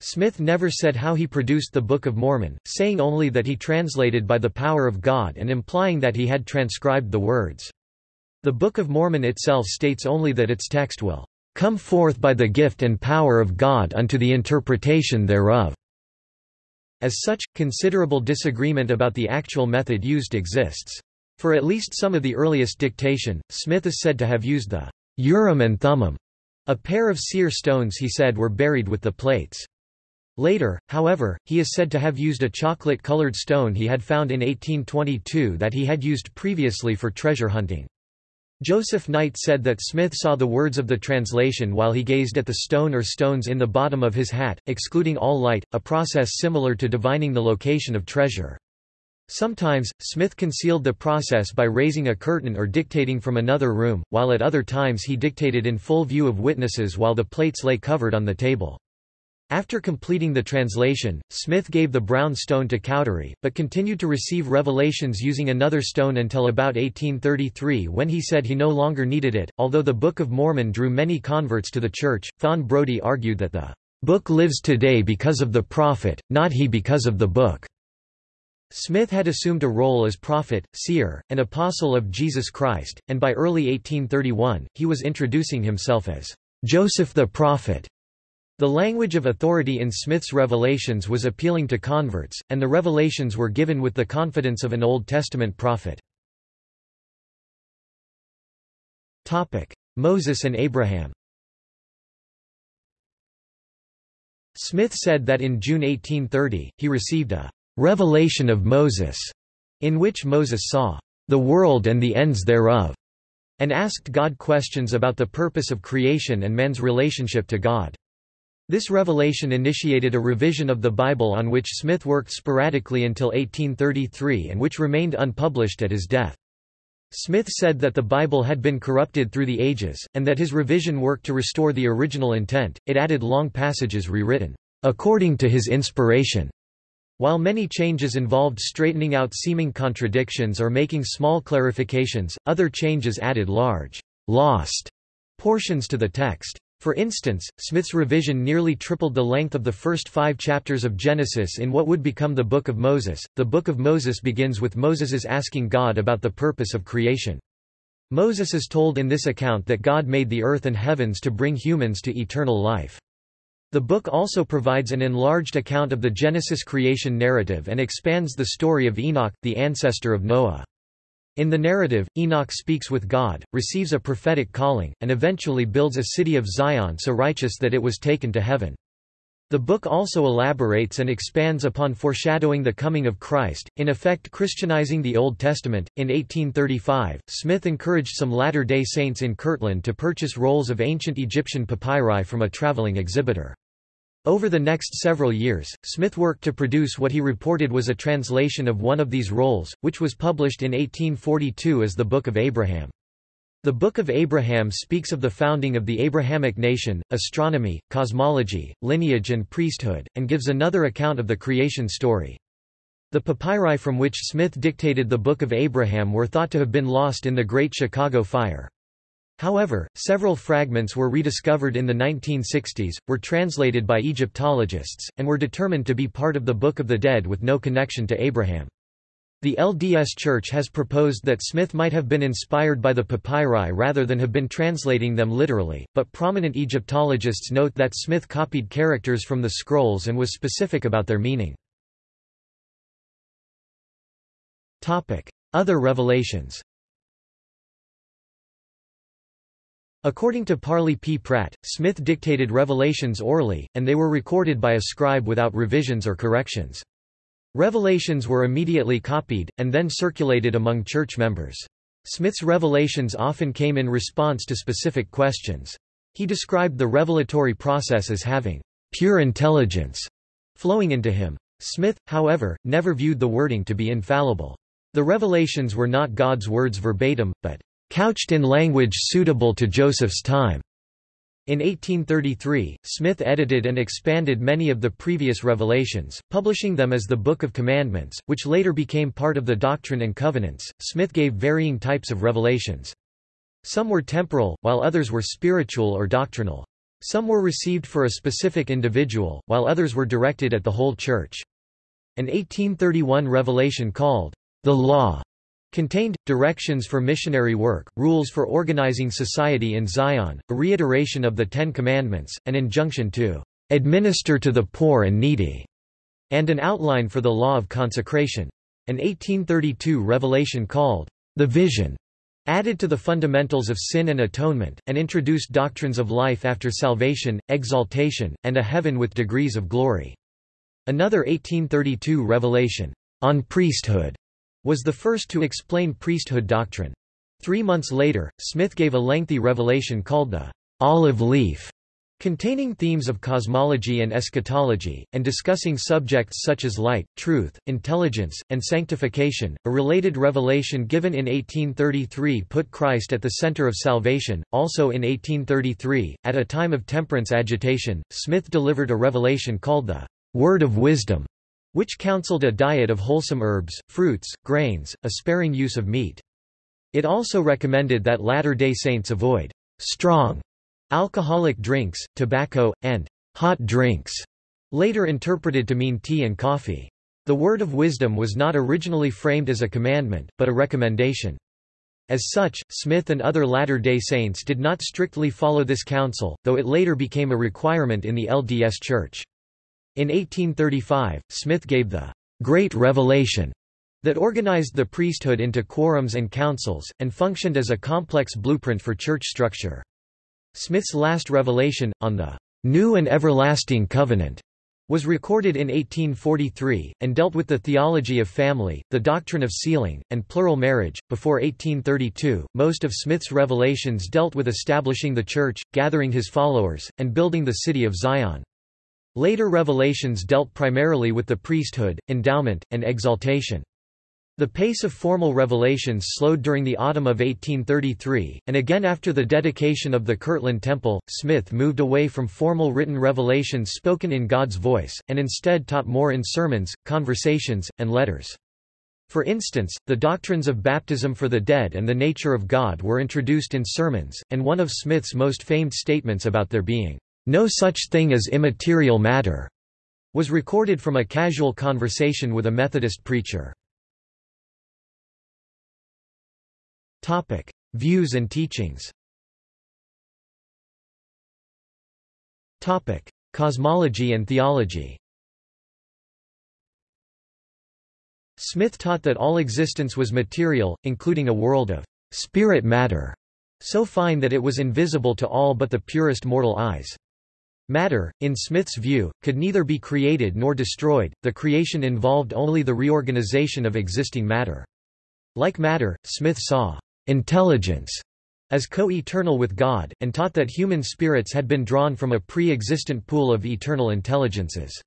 Smith never said how he produced the Book of Mormon, saying only that he translated by the power of God and implying that he had transcribed the words. The Book of Mormon itself states only that its text will come forth by the gift and power of God unto the interpretation thereof." As such, considerable disagreement about the actual method used exists. For at least some of the earliest dictation, Smith is said to have used the Urim and Thummim, a pair of seer stones he said were buried with the plates. Later, however, he is said to have used a chocolate-colored stone he had found in 1822 that he had used previously for treasure hunting. Joseph Knight said that Smith saw the words of the translation while he gazed at the stone or stones in the bottom of his hat, excluding all light, a process similar to divining the location of treasure. Sometimes, Smith concealed the process by raising a curtain or dictating from another room, while at other times he dictated in full view of witnesses while the plates lay covered on the table. After completing the translation, Smith gave the brown stone to Cowdery, but continued to receive revelations using another stone until about 1833 when he said he no longer needed it. Although the Book of Mormon drew many converts to the church, Fawn Brodie argued that the book lives today because of the prophet, not he because of the book. Smith had assumed a role as prophet, seer, and apostle of Jesus Christ, and by early 1831, he was introducing himself as Joseph the Prophet. The language of authority in Smith's revelations was appealing to converts, and the revelations were given with the confidence of an Old Testament prophet. Moses and Abraham Smith said that in June 1830, he received a revelation of Moses, in which Moses saw the world and the ends thereof, and asked God questions about the purpose of creation and man's relationship to God. This revelation initiated a revision of the Bible on which Smith worked sporadically until 1833 and which remained unpublished at his death. Smith said that the Bible had been corrupted through the ages, and that his revision worked to restore the original intent, it added long passages rewritten, according to his inspiration, while many changes involved straightening out seeming contradictions or making small clarifications, other changes added large, lost portions to the text. For instance, Smith's revision nearly tripled the length of the first five chapters of Genesis in what would become the Book of Moses. The Book of Moses begins with Moses's asking God about the purpose of creation. Moses is told in this account that God made the earth and heavens to bring humans to eternal life. The book also provides an enlarged account of the Genesis creation narrative and expands the story of Enoch, the ancestor of Noah. In the narrative, Enoch speaks with God, receives a prophetic calling, and eventually builds a city of Zion so righteous that it was taken to heaven. The book also elaborates and expands upon foreshadowing the coming of Christ, in effect Christianizing the Old Testament. In 1835, Smith encouraged some Latter day Saints in Kirtland to purchase rolls of ancient Egyptian papyri from a traveling exhibitor. Over the next several years, Smith worked to produce what he reported was a translation of one of these rolls, which was published in 1842 as the Book of Abraham. The Book of Abraham speaks of the founding of the Abrahamic nation, astronomy, cosmology, lineage and priesthood, and gives another account of the creation story. The papyri from which Smith dictated the Book of Abraham were thought to have been lost in the Great Chicago Fire. However, several fragments were rediscovered in the 1960s, were translated by Egyptologists, and were determined to be part of the Book of the Dead with no connection to Abraham. The LDS Church has proposed that Smith might have been inspired by the papyri rather than have been translating them literally, but prominent Egyptologists note that Smith copied characters from the scrolls and was specific about their meaning. Other revelations According to Parley P. Pratt, Smith dictated revelations orally, and they were recorded by a scribe without revisions or corrections. Revelations were immediately copied, and then circulated among church members. Smith's revelations often came in response to specific questions. He described the revelatory process as having pure intelligence flowing into him. Smith, however, never viewed the wording to be infallible. The revelations were not God's words verbatim, but couched in language suitable to Joseph's time. In 1833, Smith edited and expanded many of the previous revelations, publishing them as the Book of Commandments, which later became part of the Doctrine and Covenants. Smith gave varying types of revelations. Some were temporal, while others were spiritual or doctrinal. Some were received for a specific individual, while others were directed at the whole church. An 1831 revelation called the Law Contained, directions for missionary work, rules for organizing society in Zion, a reiteration of the Ten Commandments, an injunction to administer to the poor and needy, and an outline for the law of consecration. An 1832 revelation called the Vision added to the fundamentals of sin and atonement, and introduced doctrines of life after salvation, exaltation, and a heaven with degrees of glory. Another 1832 revelation on priesthood was the first to explain priesthood doctrine. Three months later, Smith gave a lengthy revelation called the olive leaf, containing themes of cosmology and eschatology, and discussing subjects such as light, truth, intelligence, and sanctification. A related revelation given in 1833 put Christ at the center of salvation. Also in 1833, at a time of temperance agitation, Smith delivered a revelation called the Word of Wisdom, which counseled a diet of wholesome herbs, fruits, grains, a sparing use of meat. It also recommended that Latter-day Saints avoid strong alcoholic drinks, tobacco, and hot drinks, later interpreted to mean tea and coffee. The word of wisdom was not originally framed as a commandment, but a recommendation. As such, Smith and other Latter-day Saints did not strictly follow this counsel, though it later became a requirement in the LDS Church. In 1835, Smith gave the Great Revelation that organized the priesthood into quorums and councils, and functioned as a complex blueprint for church structure. Smith's last revelation, on the New and Everlasting Covenant, was recorded in 1843, and dealt with the theology of family, the doctrine of sealing, and plural marriage. Before 1832, most of Smith's revelations dealt with establishing the Church, gathering his followers, and building the city of Zion. Later revelations dealt primarily with the priesthood, endowment, and exaltation. The pace of formal revelations slowed during the autumn of 1833, and again after the dedication of the Kirtland Temple, Smith moved away from formal written revelations spoken in God's voice, and instead taught more in sermons, conversations, and letters. For instance, the doctrines of baptism for the dead and the nature of God were introduced in sermons, and one of Smith's most famed statements about their being no such thing as immaterial matter was recorded from a casual conversation with a Methodist preacher. Views and teachings. Cosmology and theology. Smith taught that all existence was material, including a world of spirit matter, so fine that it was invisible to all but the purest mortal eyes. Matter, in Smith's view, could neither be created nor destroyed, the creation involved only the reorganization of existing matter. Like matter, Smith saw intelligence as co-eternal with God, and taught that human spirits had been drawn from a pre-existent pool of eternal intelligences.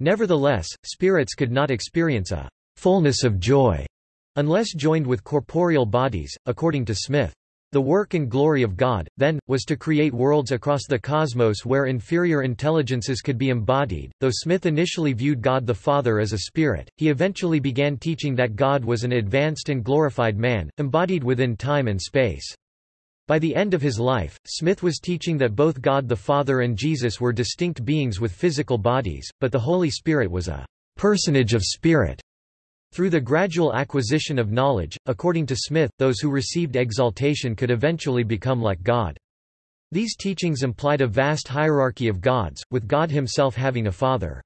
Nevertheless, spirits could not experience a fullness of joy unless joined with corporeal bodies, according to Smith. The work and glory of God, then, was to create worlds across the cosmos where inferior intelligences could be embodied. Though Smith initially viewed God the Father as a spirit, he eventually began teaching that God was an advanced and glorified man, embodied within time and space. By the end of his life, Smith was teaching that both God the Father and Jesus were distinct beings with physical bodies, but the Holy Spirit was a personage of spirit. Through the gradual acquisition of knowledge, according to Smith, those who received exaltation could eventually become like God. These teachings implied a vast hierarchy of gods, with God himself having a father.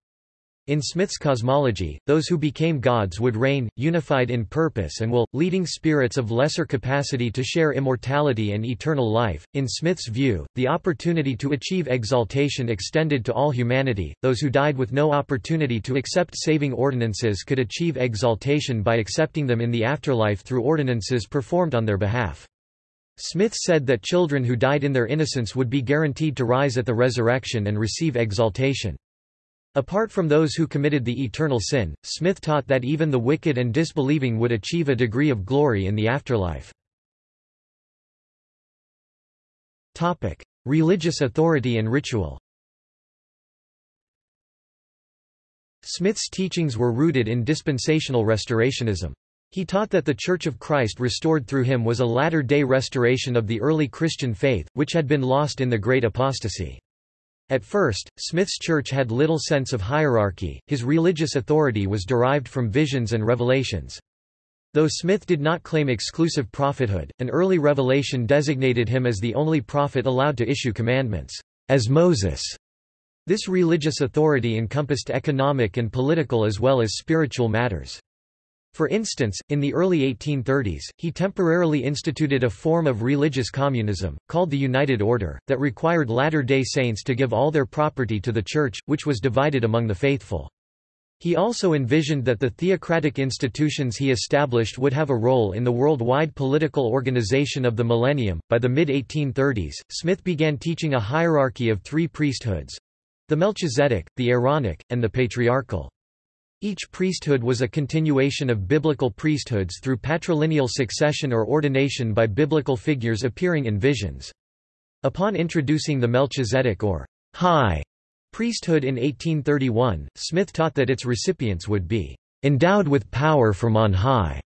In Smith's cosmology, those who became gods would reign, unified in purpose and will, leading spirits of lesser capacity to share immortality and eternal life. In Smith's view, the opportunity to achieve exaltation extended to all humanity. Those who died with no opportunity to accept saving ordinances could achieve exaltation by accepting them in the afterlife through ordinances performed on their behalf. Smith said that children who died in their innocence would be guaranteed to rise at the resurrection and receive exaltation. Apart from those who committed the eternal sin, Smith taught that even the wicked and disbelieving would achieve a degree of glory in the afterlife. Topic: Religious authority and ritual Smith's teachings were rooted in dispensational restorationism. He taught that the Church of Christ restored through him was a latter-day restoration of the early Christian faith, which had been lost in the Great Apostasy. At first, Smith's church had little sense of hierarchy, his religious authority was derived from visions and revelations. Though Smith did not claim exclusive prophethood, an early revelation designated him as the only prophet allowed to issue commandments, as Moses. This religious authority encompassed economic and political as well as spiritual matters. For instance, in the early 1830s, he temporarily instituted a form of religious communism, called the United Order, that required Latter-day Saints to give all their property to the Church, which was divided among the faithful. He also envisioned that the theocratic institutions he established would have a role in the worldwide political organization of the millennium. By the mid 1830s, Smith began teaching a hierarchy of three priesthoods the Melchizedek, the Aaronic, and the Patriarchal. Each priesthood was a continuation of biblical priesthoods through patrilineal succession or ordination by biblical figures appearing in visions. Upon introducing the Melchizedek or high priesthood in 1831, Smith taught that its recipients would be endowed with power from on high,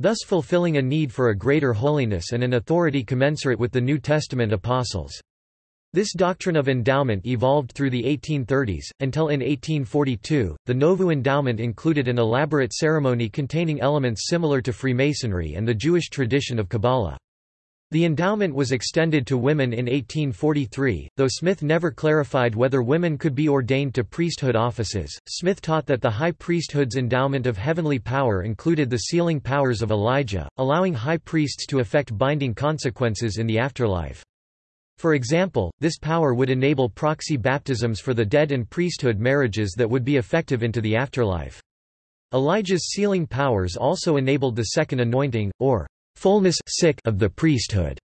thus fulfilling a need for a greater holiness and an authority commensurate with the New Testament apostles. This doctrine of endowment evolved through the 1830s, until in 1842, the Nauvoo endowment included an elaborate ceremony containing elements similar to Freemasonry and the Jewish tradition of Kabbalah. The endowment was extended to women in 1843, though Smith never clarified whether women could be ordained to priesthood offices. Smith taught that the high priesthood's endowment of heavenly power included the sealing powers of Elijah, allowing high priests to effect binding consequences in the afterlife. For example, this power would enable proxy baptisms for the dead and priesthood marriages that would be effective into the afterlife. Elijah's sealing powers also enabled the second anointing, or fullness of the priesthood,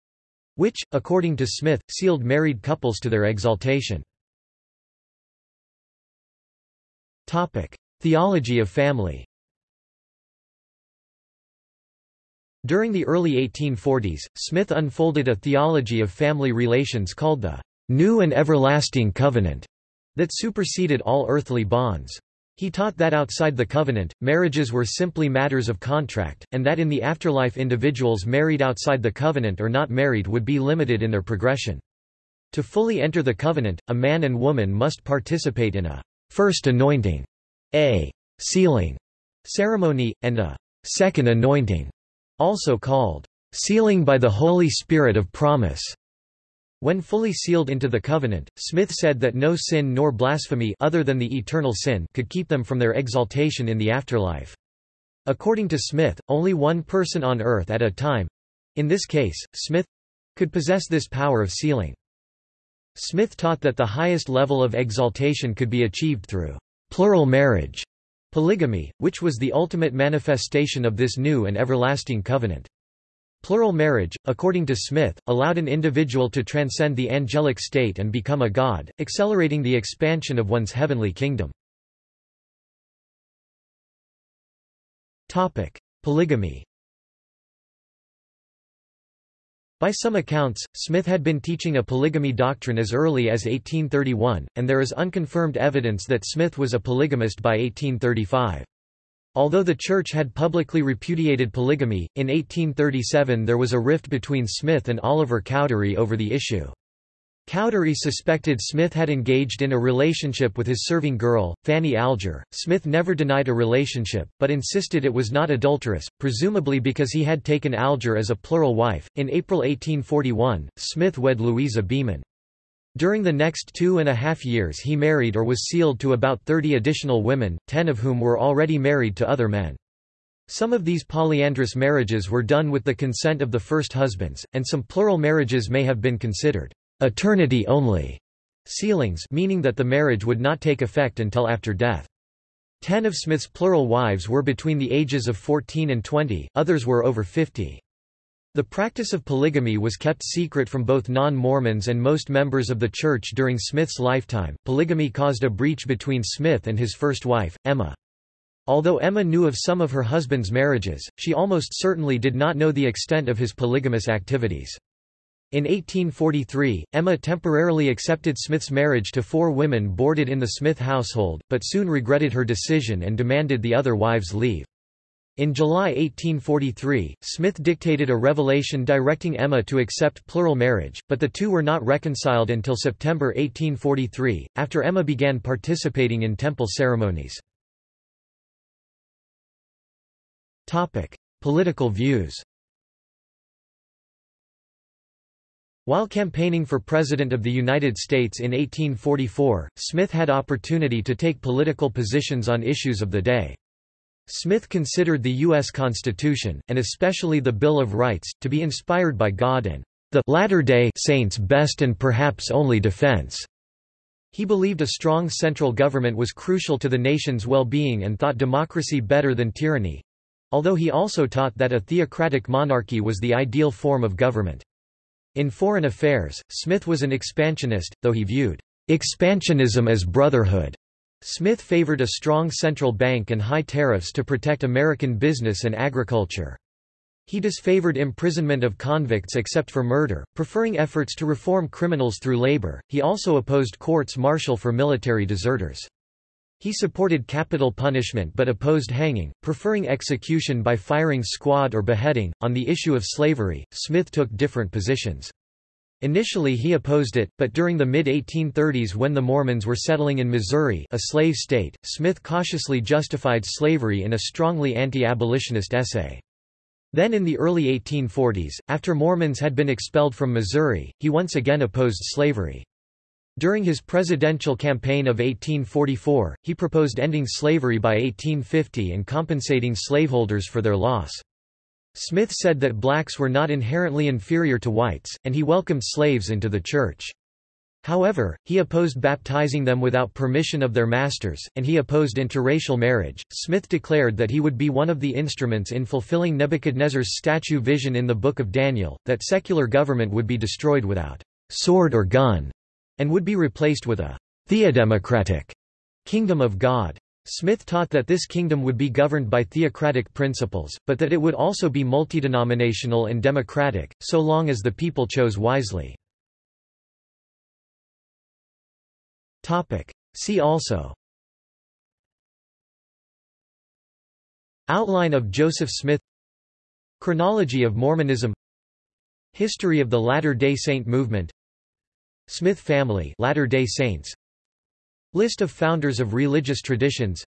which, according to Smith, sealed married couples to their exaltation. Theology of family During the early 1840s, Smith unfolded a theology of family relations called the New and Everlasting Covenant that superseded all earthly bonds. He taught that outside the covenant, marriages were simply matters of contract, and that in the afterlife individuals married outside the covenant or not married would be limited in their progression. To fully enter the covenant, a man and woman must participate in a first anointing, a sealing ceremony, and a second anointing, also called sealing by the Holy Spirit of promise. When fully sealed into the covenant, Smith said that no sin nor blasphemy other than the eternal sin could keep them from their exaltation in the afterlife. According to Smith, only one person on earth at a time—in this case, Smith—could possess this power of sealing. Smith taught that the highest level of exaltation could be achieved through plural marriage, polygamy, which was the ultimate manifestation of this new and everlasting covenant. Plural marriage, according to Smith, allowed an individual to transcend the angelic state and become a god, accelerating the expansion of one's heavenly kingdom. Polygamy By some accounts, Smith had been teaching a polygamy doctrine as early as 1831, and there is unconfirmed evidence that Smith was a polygamist by 1835. Although the Church had publicly repudiated polygamy, in 1837 there was a rift between Smith and Oliver Cowdery over the issue. Cowdery suspected Smith had engaged in a relationship with his serving girl, Fanny Alger. Smith never denied a relationship, but insisted it was not adulterous, presumably because he had taken Alger as a plural wife. In April 1841, Smith wed Louisa Beaman. During the next two and a half years he married or was sealed to about 30 additional women, ten of whom were already married to other men. Some of these polyandrous marriages were done with the consent of the first husbands, and some plural marriages may have been considered eternity only sealings meaning that the marriage would not take effect until after death. Ten of Smith's plural wives were between the ages of 14 and 20, others were over 50. The practice of polygamy was kept secret from both non-Mormons and most members of the Church during Smith's lifetime. Polygamy caused a breach between Smith and his first wife, Emma. Although Emma knew of some of her husband's marriages, she almost certainly did not know the extent of his polygamous activities. In 1843, Emma temporarily accepted Smith's marriage to four women boarded in the Smith household, but soon regretted her decision and demanded the other wives leave. In July 1843, Smith dictated a revelation directing Emma to accept plural marriage, but the two were not reconciled until September 1843, after Emma began participating in temple ceremonies. Political views While campaigning for President of the United States in 1844, Smith had opportunity to take political positions on issues of the day. Smith considered the U.S. Constitution, and especially the Bill of Rights, to be inspired by God and the Latter-day Saints' best and perhaps only defense. He believed a strong central government was crucial to the nation's well-being and thought democracy better than tyranny, although he also taught that a theocratic monarchy was the ideal form of government. In foreign affairs, Smith was an expansionist, though he viewed expansionism as brotherhood. Smith favored a strong central bank and high tariffs to protect American business and agriculture. He disfavored imprisonment of convicts except for murder, preferring efforts to reform criminals through labor. He also opposed courts martial for military deserters. He supported capital punishment but opposed hanging, preferring execution by firing squad or beheading. On the issue of slavery, Smith took different positions. Initially he opposed it, but during the mid-1830s when the Mormons were settling in Missouri a slave state, Smith cautiously justified slavery in a strongly anti-abolitionist essay. Then in the early 1840s, after Mormons had been expelled from Missouri, he once again opposed slavery. During his presidential campaign of 1844, he proposed ending slavery by 1850 and compensating slaveholders for their loss. Smith said that blacks were not inherently inferior to whites, and he welcomed slaves into the church. However, he opposed baptizing them without permission of their masters, and he opposed interracial marriage. Smith declared that he would be one of the instruments in fulfilling Nebuchadnezzar's statue vision in the Book of Daniel, that secular government would be destroyed without sword or gun, and would be replaced with a theodemocratic kingdom of God. Smith taught that this kingdom would be governed by theocratic principles, but that it would also be multidenominational and democratic, so long as the people chose wisely. See also Outline of Joseph Smith Chronology of Mormonism History of the Latter-day Saint movement Smith family Latter-day Saints List of founders of religious traditions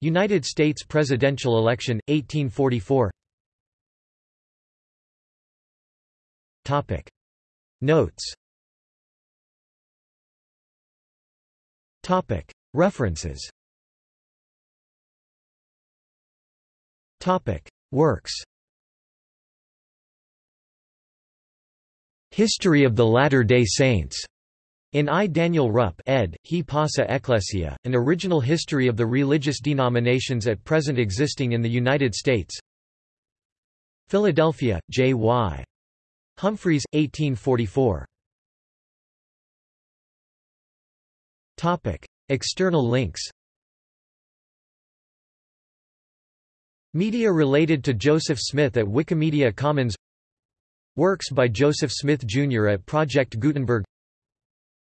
United States presidential election, 1844 Topic. Notes Topic. References Topic. Works History of the Latter-day Saints. In I. Daniel Rupp ed., He Ecclesia, an original history of the religious denominations at present existing in the United States Philadelphia, J. Y. Humphreys, 1844. Topic. External links Media related to Joseph Smith at Wikimedia Commons Works by Joseph Smith Jr. at Project Gutenberg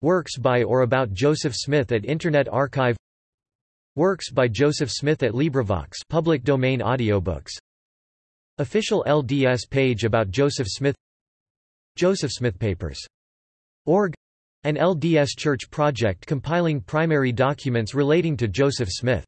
Works by or about Joseph Smith at Internet Archive Works by Joseph Smith at LibriVox public domain audiobooks Official LDS page about Joseph Smith Joseph Smith Papers. Org an LDS Church project compiling primary documents relating to Joseph Smith.